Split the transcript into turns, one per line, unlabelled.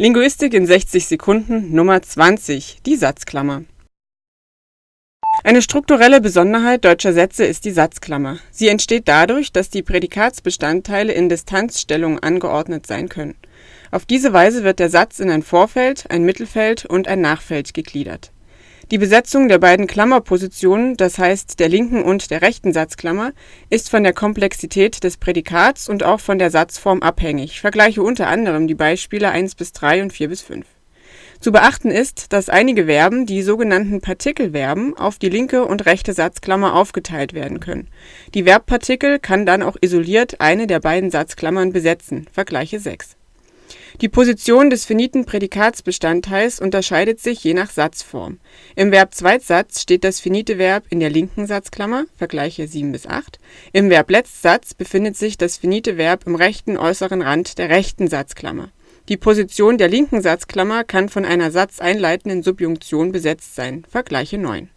Linguistik in 60 Sekunden Nummer 20 Die Satzklammer Eine strukturelle Besonderheit deutscher Sätze ist die Satzklammer. Sie entsteht dadurch, dass die Prädikatsbestandteile in Distanzstellungen angeordnet sein können. Auf diese Weise wird der Satz in ein Vorfeld, ein Mittelfeld und ein Nachfeld gegliedert die Besetzung der beiden Klammerpositionen, das heißt der linken und der rechten Satzklammer, ist von der Komplexität des Prädikats und auch von der Satzform abhängig vergleiche unter anderem die Beispiele 1 bis 3 und 4 bis 5. Zu beachten ist, dass einige Verben, die sogenannten Partikelverben, auf die linke und rechte Satzklammer aufgeteilt werden können. Die Verbpartikel kann dann auch isoliert eine der beiden Satzklammern besetzen vergleiche 6 die Position des finiten Prädikatsbestandteils unterscheidet sich je nach Satzform. Im Verb Zweitsatz steht das finite Verb in der linken Satzklammer (vergleiche 7 bis 8). Im Verb Letztsatz befindet sich das finite Verb im rechten äußeren Rand der rechten Satzklammer. Die Position der linken Satzklammer kann von einer satzeinleitenden Subjunktion besetzt sein (vergleiche 9